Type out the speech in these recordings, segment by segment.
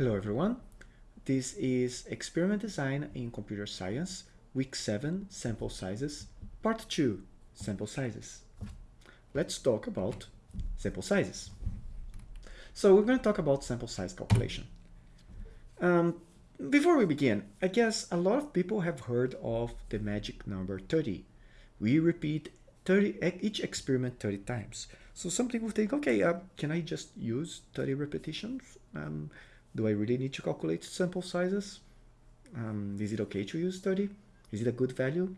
Hello everyone. This is Experiment Design in Computer Science, Week 7, Sample Sizes, Part 2, Sample Sizes. Let's talk about sample sizes. So we're going to talk about sample size calculation. Um, before we begin, I guess a lot of people have heard of the magic number 30. We repeat 30 each experiment 30 times. So some people think, okay, uh, can I just use 30 repetitions? Um, do I really need to calculate sample sizes? Um, is it okay to use 30? Is it a good value?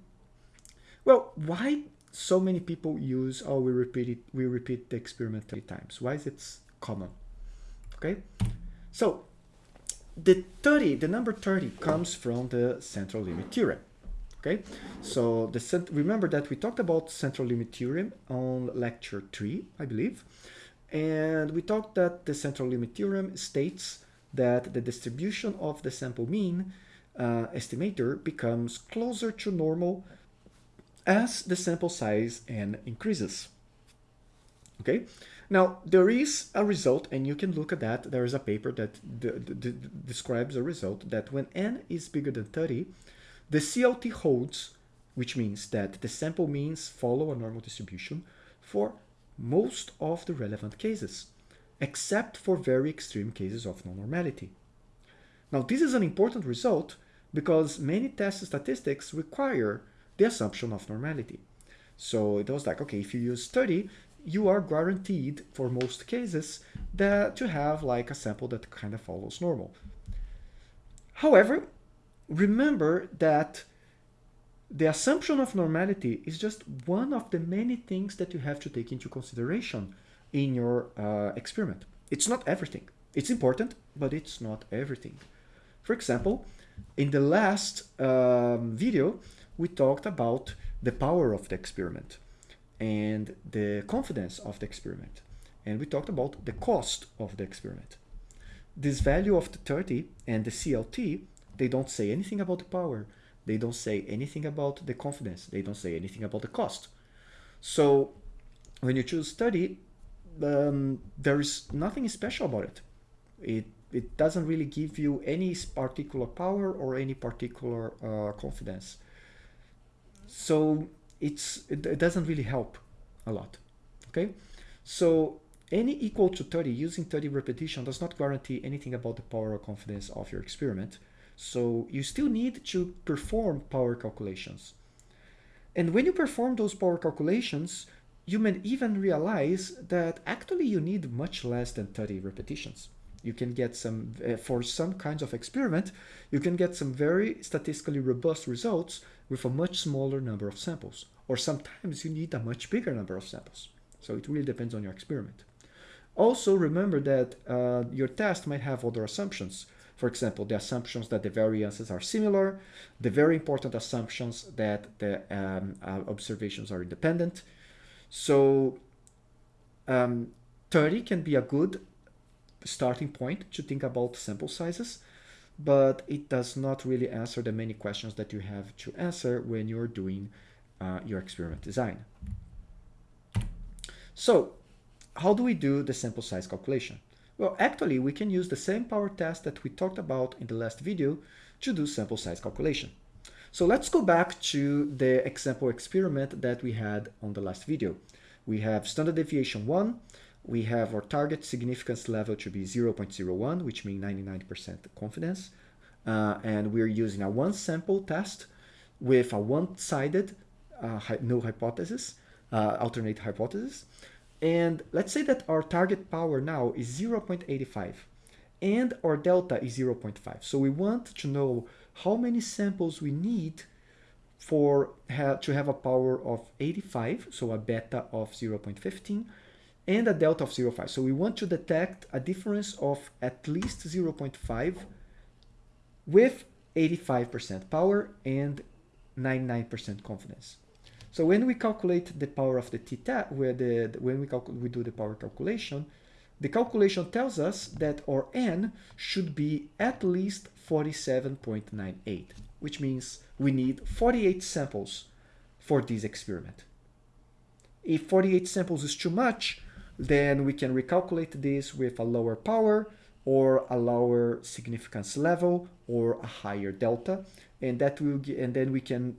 Well, why so many people use, oh, we repeat it, we repeat the experiment 30 times? Why is it common? Okay, so the 30, the number 30 comes from the central limit theorem. Okay, so the remember that we talked about central limit theorem on lecture 3, I believe. And we talked that the central limit theorem states that the distribution of the sample mean uh, estimator becomes closer to normal as the sample size n increases. Okay, now there is a result and you can look at that. There is a paper that describes a result that when n is bigger than 30, the CLT holds, which means that the sample means follow a normal distribution for most of the relevant cases except for very extreme cases of non-normality. Now, this is an important result because many test statistics require the assumption of normality. So it was like, okay, if you use 30, you are guaranteed for most cases that to have like a sample that kind of follows normal. However, remember that the assumption of normality is just one of the many things that you have to take into consideration in your uh, experiment. It's not everything. It's important, but it's not everything. For example, in the last um, video, we talked about the power of the experiment and the confidence of the experiment. And we talked about the cost of the experiment. This value of the 30 and the CLT, they don't say anything about the power. They don't say anything about the confidence. They don't say anything about the cost. So when you choose 30, um, there is nothing special about it. It it doesn't really give you any particular power or any particular uh, confidence. So it's it, it doesn't really help a lot. Okay, so any equal to 30 using 30 repetition does not guarantee anything about the power or confidence of your experiment. So you still need to perform power calculations. And when you perform those power calculations, you may even realize that actually you need much less than 30 repetitions. You can get some, uh, for some kinds of experiment, you can get some very statistically robust results with a much smaller number of samples. Or sometimes you need a much bigger number of samples. So it really depends on your experiment. Also remember that uh, your test might have other assumptions. For example, the assumptions that the variances are similar, the very important assumptions that the um, uh, observations are independent, so um, 30 can be a good starting point to think about sample sizes, but it does not really answer the many questions that you have to answer when you're doing uh, your experiment design. So how do we do the sample size calculation? Well, actually, we can use the same power test that we talked about in the last video to do sample size calculation. So let's go back to the example experiment that we had on the last video. We have standard deviation 1, we have our target significance level to be 0.01, which means 99% confidence, uh, and we're using a one sample test with a one-sided uh, null hypothesis, uh, alternate hypothesis. And let's say that our target power now is 0.85 and our delta is 0.5. So we want to know how many samples we need for to have a power of 85, so a beta of 0.15, and a delta of 0.5. So we want to detect a difference of at least 0.5 with 85% power and 99% confidence. So when we calculate the power of the theta, where the when we calculate we do the power calculation, the calculation tells us that our n should be at least 47.98, which means we need 48 samples for this experiment. If 48 samples is too much, then we can recalculate this with a lower power or a lower significance level or a higher delta and that will and then we can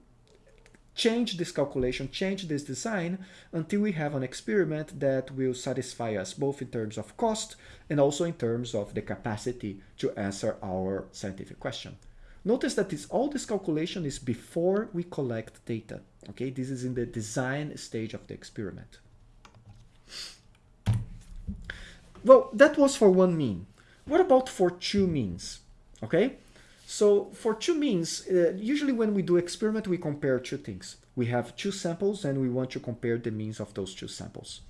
change this calculation, change this design until we have an experiment that will satisfy us both in terms of cost and also in terms of the capacity to answer our scientific question. Notice that this, all this calculation is before we collect data. Okay, this is in the design stage of the experiment. Well, that was for one mean. What about for two means? Okay, so for two means, uh, usually when we do experiment, we compare two things. We have two samples and we want to compare the means of those two samples.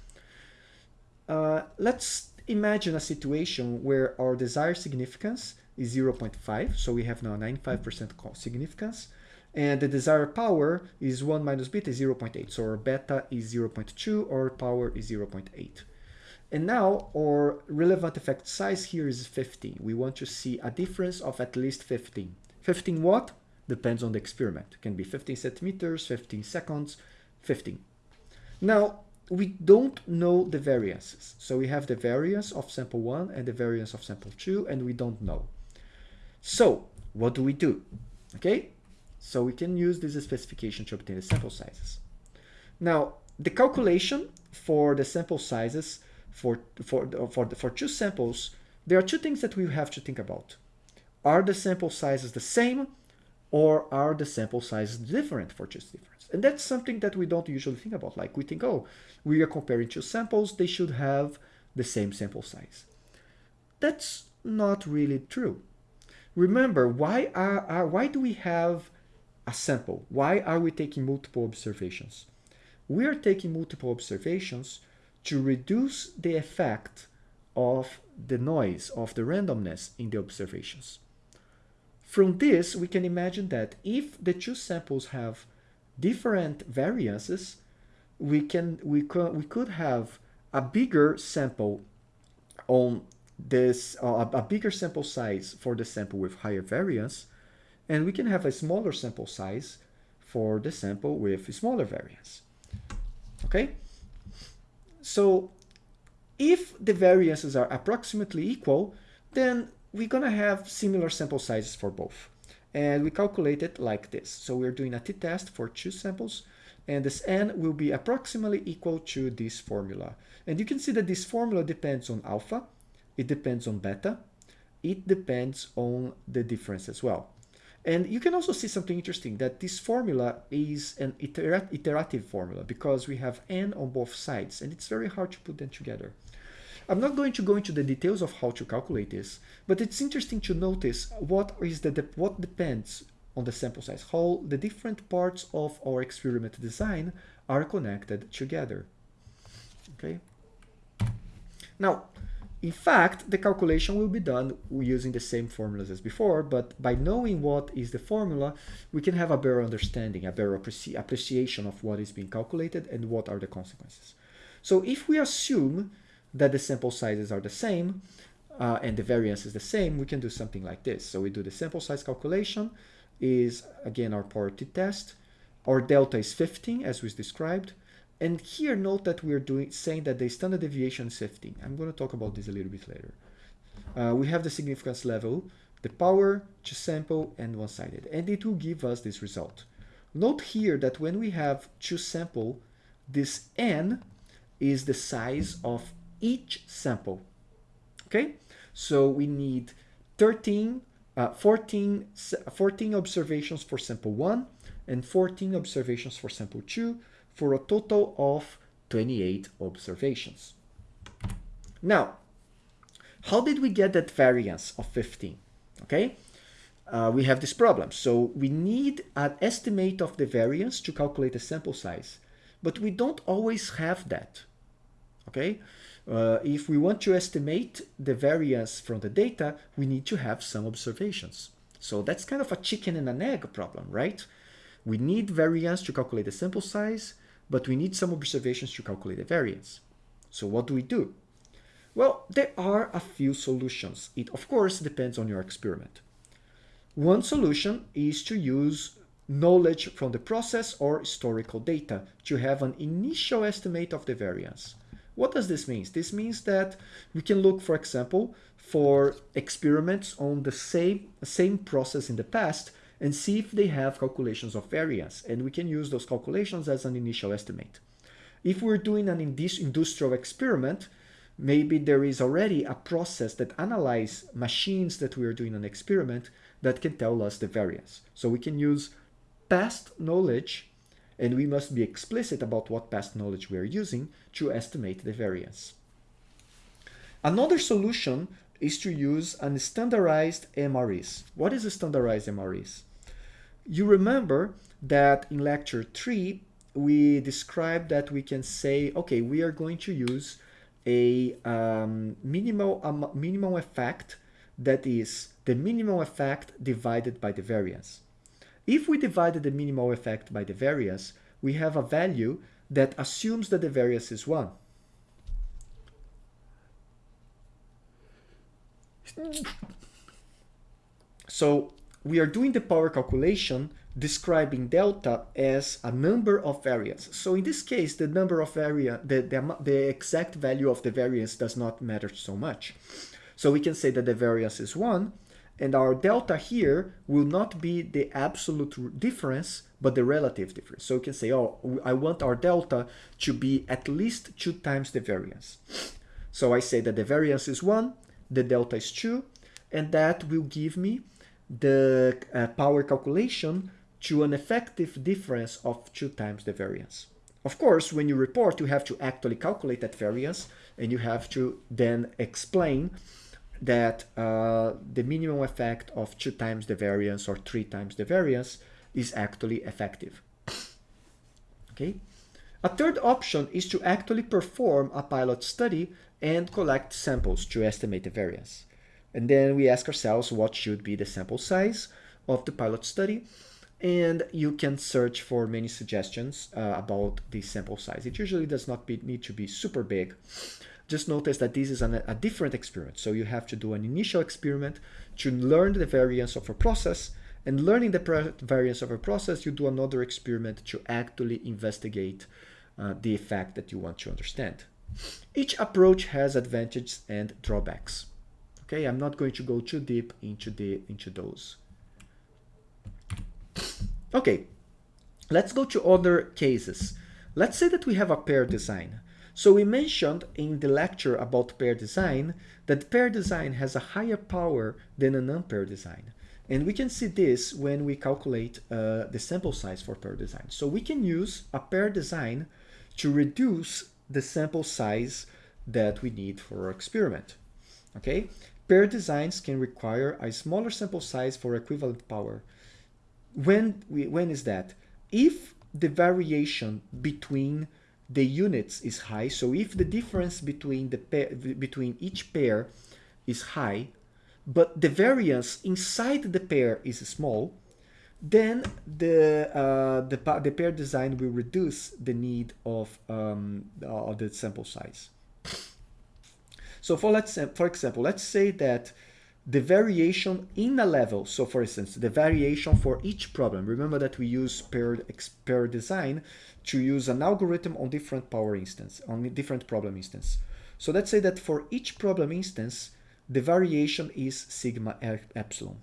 Uh, let's imagine a situation where our desired significance is 0.5, so we have now 95% significance, and the desired power is 1 minus beta is 0.8, so our beta is 0.2, or power is 0.8. And now our relevant effect size here is 15. We want to see a difference of at least 15. 15 what? Depends on the experiment. It can be 15 centimeters, 15 seconds, 15. Now, we don't know the variances. So we have the variance of sample 1 and the variance of sample 2, and we don't know. So what do we do? Okay, so we can use this specification to obtain the sample sizes. Now, the calculation for the sample sizes for, for, for, for two samples, there are two things that we have to think about. Are the sample sizes the same or are the sample sizes different for two difference? And that's something that we don't usually think about. Like we think, oh, we are comparing two samples, they should have the same sample size. That's not really true. Remember, why, are, are, why do we have a sample? Why are we taking multiple observations? We are taking multiple observations to reduce the effect of the noise, of the randomness in the observations. From this, we can imagine that if the two samples have different variances, we can we could we could have a bigger sample on this uh, a bigger sample size for the sample with higher variance, and we can have a smaller sample size for the sample with smaller variance. Okay, so if the variances are approximately equal, then we're going to have similar sample sizes for both. And we calculate it like this. So we're doing a t-test for two samples, and this n will be approximately equal to this formula. And you can see that this formula depends on alpha, it depends on beta, it depends on the difference as well. And you can also see something interesting that this formula is an iterat iterative formula because we have n on both sides and it's very hard to put them together. I'm not going to go into the details of how to calculate this, but it's interesting to notice what is the de what depends on the sample size, how the different parts of our experiment design are connected together. Okay. Now, in fact, the calculation will be done using the same formulas as before, but by knowing what is the formula, we can have a better understanding, a better appreci appreciation of what is being calculated and what are the consequences. So if we assume that the sample sizes are the same uh, and the variance is the same, we can do something like this. So we do the sample size calculation is, again, our power t-test. Our delta is 15, as we described. And here note that we're doing saying that the standard deviation is 15. I'm going to talk about this a little bit later. Uh, we have the significance level, the power to sample and one-sided, and it will give us this result. Note here that when we have two sample, this n is the size of each sample. Okay, so we need 13, uh, 14, 14 observations for sample 1 and 14 observations for sample 2 for a total of 28 observations. Now, how did we get that variance of 15? Okay, uh, we have this problem. So we need an estimate of the variance to calculate the sample size, but we don't always have that. Okay, uh, if we want to estimate the variance from the data, we need to have some observations. So that's kind of a chicken and an egg problem, right? We need variance to calculate the sample size, but we need some observations to calculate the variance. So what do we do? Well, there are a few solutions. It, of course, depends on your experiment. One solution is to use knowledge from the process or historical data to have an initial estimate of the variance. What does this mean? This means that we can look, for example, for experiments on the same, same process in the past and see if they have calculations of variance. And we can use those calculations as an initial estimate. If we're doing an industrial experiment, maybe there is already a process that analyze machines that we are doing an experiment that can tell us the variance. So we can use past knowledge and we must be explicit about what past knowledge we are using to estimate the variance. Another solution is to use an standardized MREs. What is a standardized MREs? You remember that in lecture 3, we described that we can say, okay, we are going to use a um, minimal, um, minimal effect that is the minimal effect divided by the variance. If we divided the minimal effect by the variance, we have a value that assumes that the variance is 1. So we are doing the power calculation describing delta as a number of variance. So in this case, the number of variance, the, the, the exact value of the variance does not matter so much. So we can say that the variance is 1, and our delta here will not be the absolute difference, but the relative difference. So we can say, oh, I want our delta to be at least 2 times the variance. So I say that the variance is 1, the delta is 2, and that will give me the uh, power calculation to an effective difference of 2 times the variance. Of course, when you report, you have to actually calculate that variance, and you have to then explain that uh, the minimum effect of two times the variance or three times the variance is actually effective. Okay. A third option is to actually perform a pilot study and collect samples to estimate the variance. And then we ask ourselves what should be the sample size of the pilot study. And you can search for many suggestions uh, about the sample size. It usually does not be, need to be super big. Just notice that this is an, a different experiment. So you have to do an initial experiment to learn the variance of a process and learning the variance of a process, you do another experiment to actually investigate uh, the effect that you want to understand. Each approach has advantages and drawbacks. Okay, I'm not going to go too deep into the into those. Okay, let's go to other cases. Let's say that we have a pair design. So we mentioned in the lecture about pair design that pair design has a higher power than an unpaired design. And we can see this when we calculate uh, the sample size for pair design. So we can use a pair design to reduce the sample size that we need for our experiment. Okay, pair designs can require a smaller sample size for equivalent power. When, we, when is that? If the variation between the units is high, so if the difference between, the pair, between each pair is high, but the variance inside the pair is small, then the, uh, the, the pair design will reduce the need of, um, of the sample size. So for, let's, for example, let's say that the variation in a level, so for instance, the variation for each problem, remember that we use paired, pair design to use an algorithm on different power instance, on different problem instance. So let's say that for each problem instance, the variation is sigma epsilon.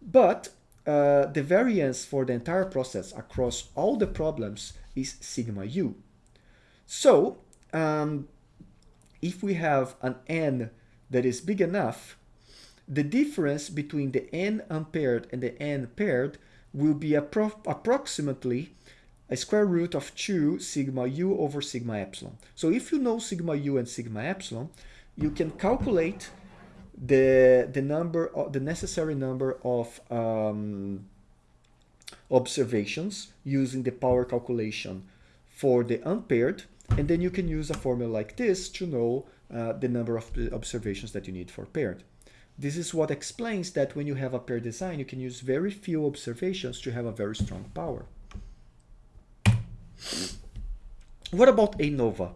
But uh, the variance for the entire process across all the problems is sigma u. So um, if we have an n that is big enough, the difference between the n unpaired and the n paired will be appro approximately a square root of 2 sigma u over sigma epsilon. So if you know sigma u and sigma epsilon, you can calculate the the number of, the necessary number of um, observations using the power calculation for the unpaired and then you can use a formula like this to know uh, the number of observations that you need for paired. This is what explains that when you have a pair design, you can use very few observations to have a very strong power. What about ANOVA?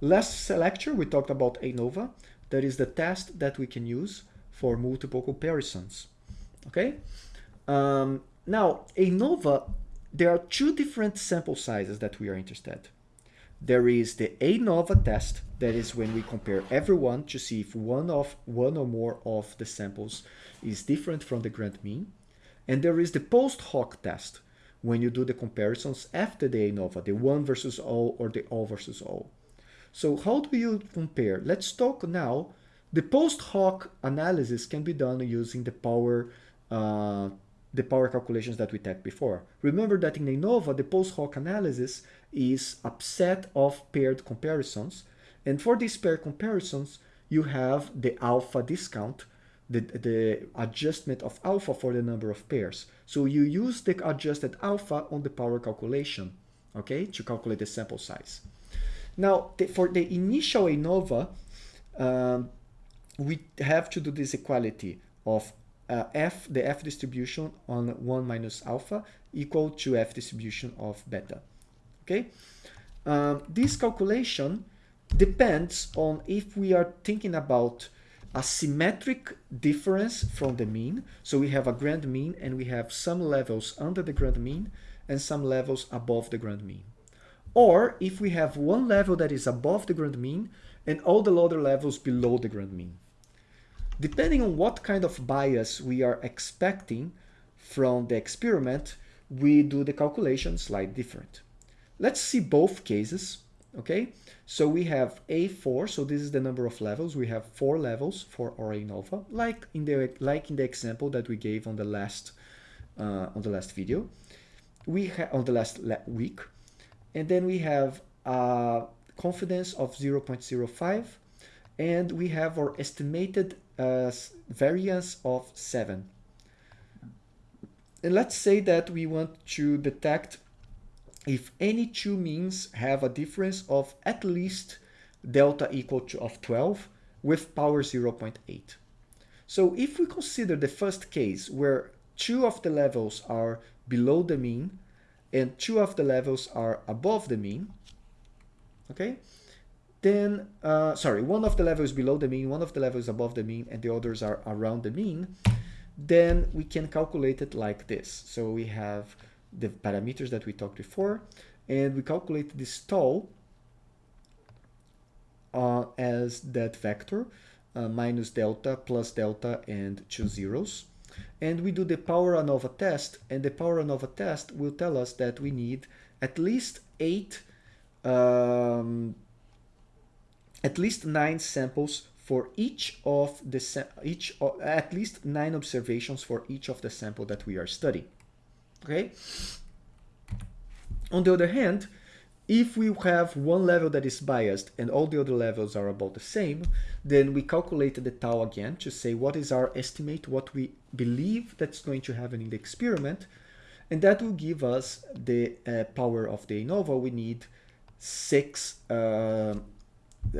Last lecture, we talked about ANOVA. That is the test that we can use for multiple comparisons. Okay? Um, now, ANOVA, there are two different sample sizes that we are interested. There is the ANOVA test, that is when we compare everyone to see if one of one or more of the samples is different from the grand mean. And there is the post hoc test, when you do the comparisons after the ANOVA, the one versus all or the all versus all. So how do you compare? Let's talk now. The post hoc analysis can be done using the power uh, the power calculations that we took before. Remember that in ANOVA, the post hoc analysis is a set of paired comparisons. And for these paired comparisons, you have the alpha discount, the, the adjustment of alpha for the number of pairs. So you use the adjusted alpha on the power calculation, okay, to calculate the sample size. Now, the, for the initial ANOVA, um, we have to do this equality of uh, f, the f distribution on 1 minus alpha equal to f distribution of beta. Okay, um, this calculation depends on if we are thinking about a symmetric difference from the mean. So we have a grand mean and we have some levels under the grand mean and some levels above the grand mean. Or if we have one level that is above the grand mean and all the other levels below the grand mean. Depending on what kind of bias we are expecting from the experiment, we do the calculation slightly different. Let's see both cases, okay? So we have A4, so this is the number of levels. We have four levels for our ANOVA, like in the like in the example that we gave on the last uh, on the last video. We on the last week, and then we have a confidence of 0.05, and we have our estimated uh, variance of 7. And let's say that we want to detect if any two means have a difference of at least delta equal to of 12 with power 0.8. So if we consider the first case where two of the levels are below the mean and two of the levels are above the mean, okay, then, uh, sorry, one of the levels below the mean, one of the levels above the mean, and the others are around the mean, then we can calculate it like this. So we have the parameters that we talked before, and we calculate this tau uh, as that vector, uh, minus delta, plus delta, and two zeros. And we do the power ANOVA test, and the power ANOVA test will tell us that we need at least eight um, at least nine samples for each of the each at least nine observations for each of the sample that we are studying. Okay. On the other hand, if we have one level that is biased and all the other levels are about the same, then we calculate the tau again to say what is our estimate, what we believe that's going to happen in the experiment, and that will give us the uh, power of the ANOVA. We need six uh,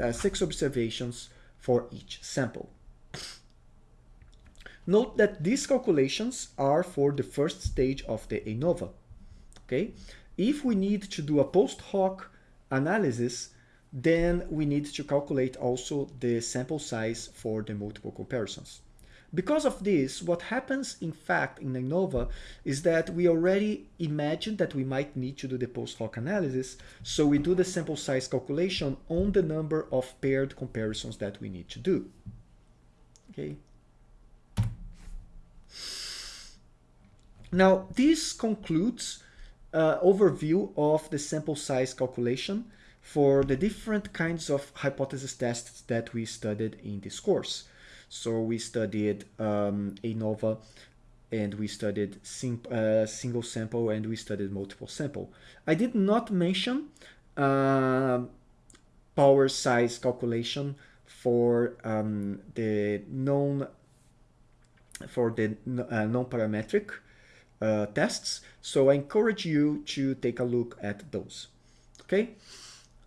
uh, six observations for each sample. Note that these calculations are for the first stage of the ANOVA. Okay, if we need to do a post hoc analysis, then we need to calculate also the sample size for the multiple comparisons. Because of this, what happens in fact in ANOVA is that we already imagine that we might need to do the post hoc analysis, so we do the sample size calculation on the number of paired comparisons that we need to do. Okay. Now, this concludes uh, overview of the sample size calculation for the different kinds of hypothesis tests that we studied in this course. So we studied um, ANOVA and we studied uh, single sample and we studied multiple sample. I did not mention uh, power size calculation for um, the known for the uh, non-parametric uh, tests. So I encourage you to take a look at those. Okay.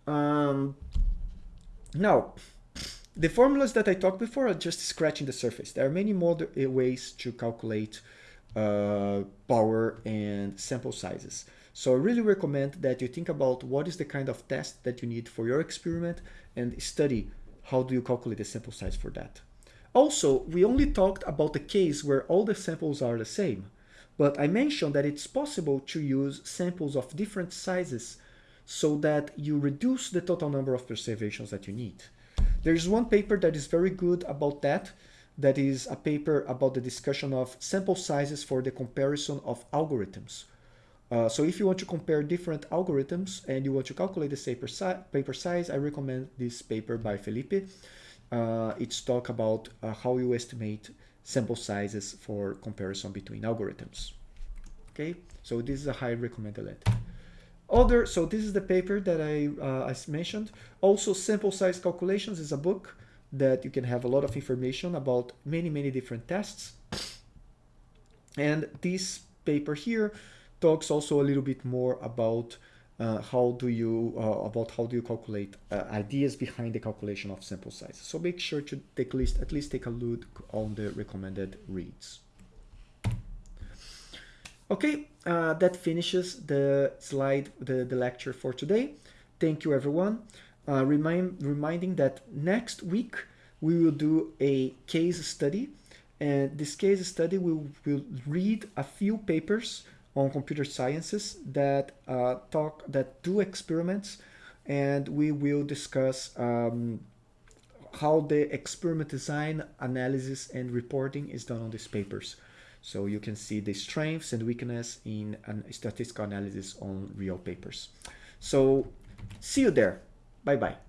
Um, now, the formulas that I talked before are just scratching the surface. There are many more uh, ways to calculate uh, power and sample sizes. So I really recommend that you think about what is the kind of test that you need for your experiment and study how do you calculate the sample size for that. Also, we only talked about the case where all the samples are the same, but I mentioned that it's possible to use samples of different sizes so that you reduce the total number of observations that you need. There's one paper that is very good about that. That is a paper about the discussion of sample sizes for the comparison of algorithms. Uh, so if you want to compare different algorithms and you want to calculate the paper, si paper size, I recommend this paper by Felipe. Uh, it's talk about uh, how you estimate sample sizes for comparison between algorithms. Okay, so this is a high recommended. Other, so this is the paper that I, uh, I mentioned. Also, sample size calculations is a book that you can have a lot of information about many, many different tests. And this paper here talks also a little bit more about uh, how do you uh, about how do you calculate uh, ideas behind the calculation of sample size. So make sure to take list at least take a look on the recommended reads. Okay, uh, that finishes the slide, the, the lecture for today. Thank you, everyone. Uh, remind, reminding that next week we will do a case study. And this case study we will read a few papers on computer sciences that uh, talk that do experiments, and we will discuss um, how the experiment design, analysis, and reporting is done on these papers. So you can see the strengths and weakness in an statistical analysis on real papers. So see you there. Bye-bye.